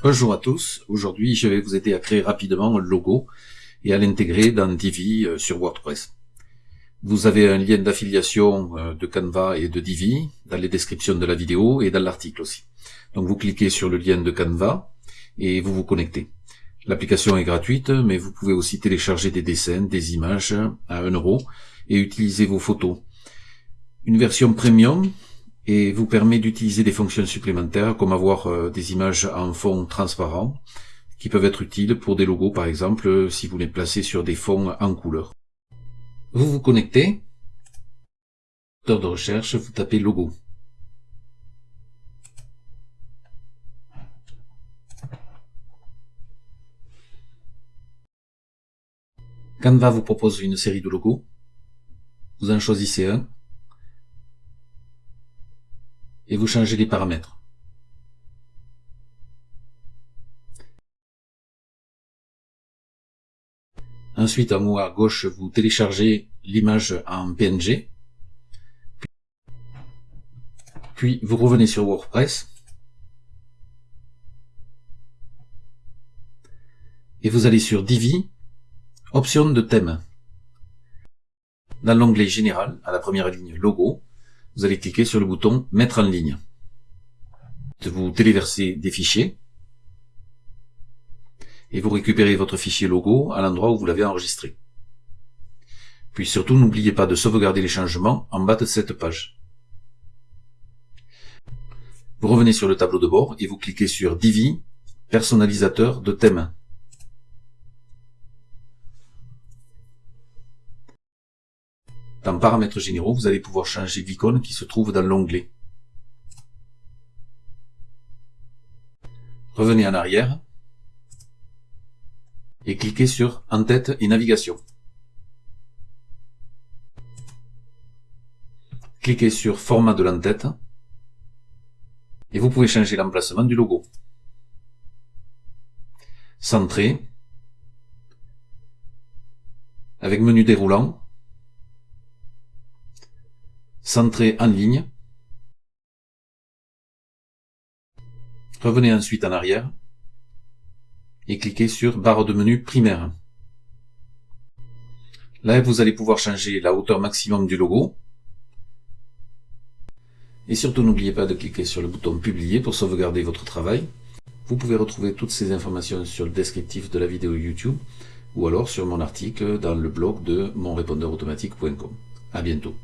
Bonjour à tous, aujourd'hui je vais vous aider à créer rapidement un logo et à l'intégrer dans Divi euh, sur WordPress. Vous avez un lien d'affiliation euh, de Canva et de Divi dans les descriptions de la vidéo et dans l'article aussi. Donc vous cliquez sur le lien de Canva et vous vous connectez. L'application est gratuite, mais vous pouvez aussi télécharger des dessins, des images à 1 euro et utiliser vos photos. Une version premium et vous permet d'utiliser des fonctions supplémentaires comme avoir euh, des images en fond transparent qui peuvent être utiles pour des logos par exemple si vous les placez sur des fonds en couleur. Vous vous connectez, de recherche, vous tapez logo. Canva vous propose une série de logos. Vous en choisissez un et vous changez les paramètres. Ensuite, en haut à gauche, vous téléchargez l'image en PNG. Puis, vous revenez sur WordPress. Et vous allez sur Divi, option de thème. Dans l'onglet Général, à la première ligne Logo, vous allez cliquer sur le bouton Mettre en ligne. Vous téléversez des fichiers et vous récupérez votre fichier logo à l'endroit où vous l'avez enregistré. Puis surtout, n'oubliez pas de sauvegarder les changements en bas de cette page. Vous revenez sur le tableau de bord et vous cliquez sur Divi, personnalisateur de thème. Dans Paramètres généraux, vous allez pouvoir changer l'icône qui se trouve dans l'onglet. Revenez en arrière et cliquez sur En-tête et navigation. Cliquez sur Format de l'en-tête et vous pouvez changer l'emplacement du logo. Centrer avec menu déroulant Centrer en ligne. Revenez ensuite en arrière et cliquez sur barre de menu primaire. Là, vous allez pouvoir changer la hauteur maximum du logo. Et surtout, n'oubliez pas de cliquer sur le bouton publier pour sauvegarder votre travail. Vous pouvez retrouver toutes ces informations sur le descriptif de la vidéo YouTube ou alors sur mon article dans le blog de monrépondeurautomatique.com. À bientôt.